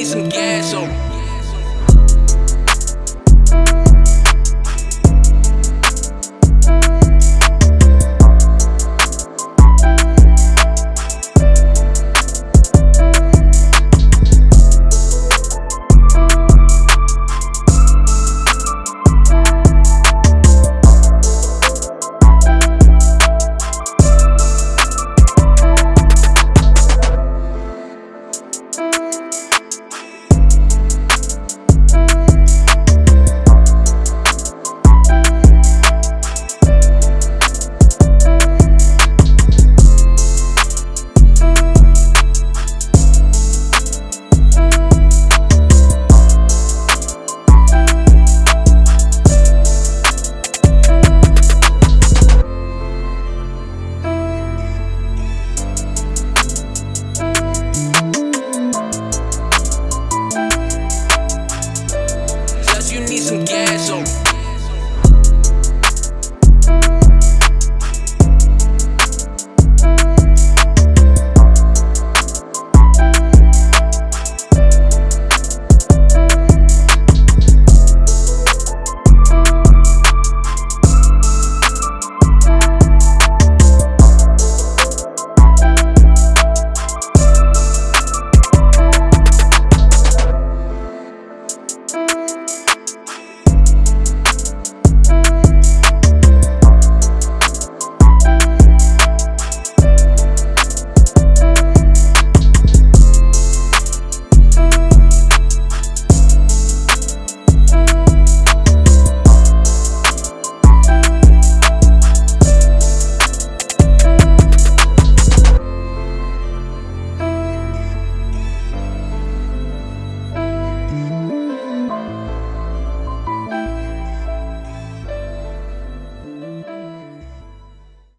me some gas on. some gas on.